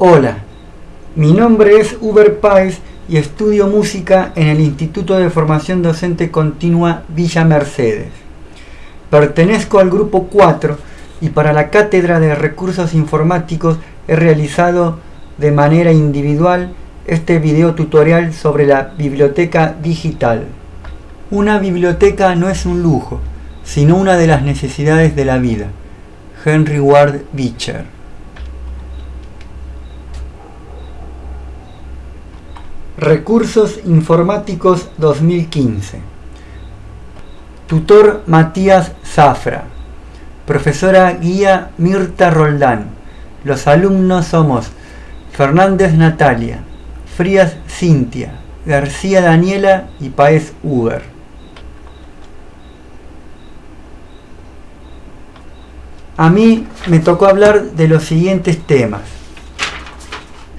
Hola, mi nombre es Uber Pais y estudio música en el Instituto de Formación Docente Continua Villa Mercedes. Pertenezco al grupo 4 y para la Cátedra de Recursos Informáticos he realizado de manera individual este video tutorial sobre la biblioteca digital. Una biblioteca no es un lujo, sino una de las necesidades de la vida. Henry Ward Beecher Recursos Informáticos 2015 Tutor Matías Zafra. Profesora guía Mirta Roldán. Los alumnos somos Fernández Natalia Frías Cintia García Daniela y Paez Uber. A mí me tocó hablar de los siguientes temas.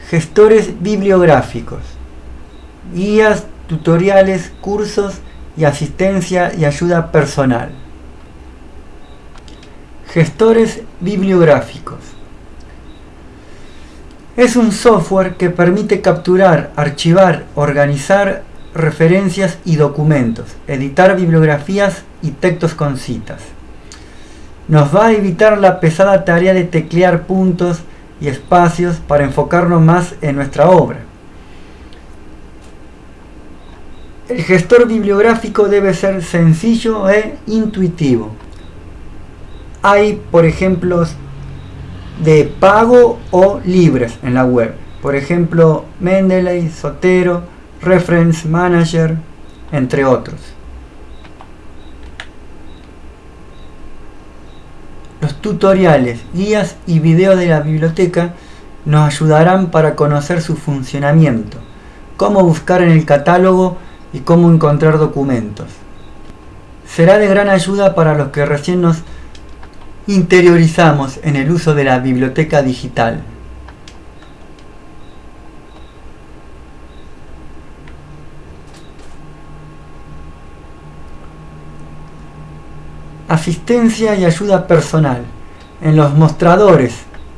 Gestores bibliográficos, guías, tutoriales, cursos y asistencia y ayuda personal. Gestores bibliográficos. Es un software que permite capturar, archivar, organizar referencias y documentos, editar bibliografías y textos con citas nos va a evitar la pesada tarea de teclear puntos y espacios para enfocarnos más en nuestra obra. El gestor bibliográfico debe ser sencillo e intuitivo. Hay, por ejemplo, de pago o libres en la web. Por ejemplo, Mendeley, Sotero, Reference Manager, entre otros. Los tutoriales, guías y videos de la biblioteca nos ayudarán para conocer su funcionamiento, cómo buscar en el catálogo y cómo encontrar documentos. Será de gran ayuda para los que recién nos interiorizamos en el uso de la biblioteca digital. Asistencia y ayuda personal. En los mostradores,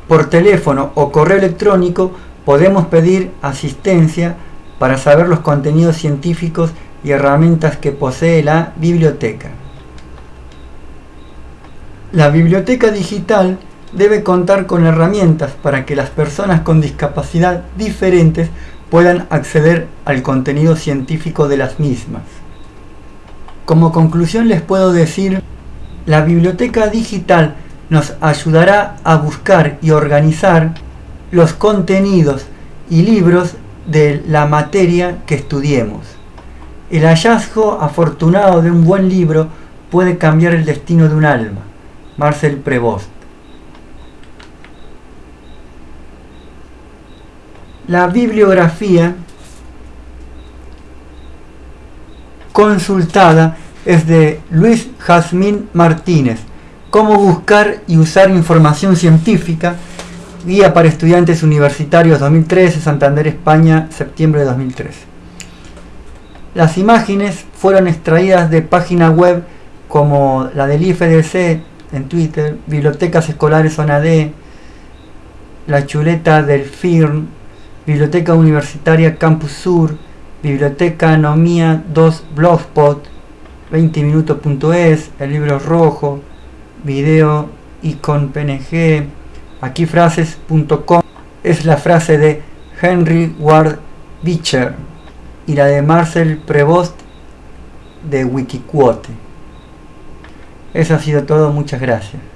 por teléfono o correo electrónico, podemos pedir asistencia para saber los contenidos científicos y herramientas que posee la biblioteca. La biblioteca digital debe contar con herramientas para que las personas con discapacidad diferentes puedan acceder al contenido científico de las mismas. Como conclusión les puedo decir la biblioteca digital nos ayudará a buscar y organizar los contenidos y libros de la materia que estudiemos. El hallazgo afortunado de un buen libro puede cambiar el destino de un alma. Marcel Prevost. La bibliografía consultada es de Luis Jazmín Martínez. Cómo buscar y usar información científica. Guía para estudiantes universitarios 2013, Santander, España, septiembre de 2013. Las imágenes fueron extraídas de páginas web como la del IFDC en Twitter, Bibliotecas Escolares Zona D, La Chuleta del FIRN, Biblioteca Universitaria Campus Sur, Biblioteca Nomía 2 Blogspot, 20minutos.es, el libro rojo, video icon png, aquí frases.com es la frase de Henry Ward Beecher y la de Marcel Prevost de Wikiquote. Eso ha sido todo, muchas gracias.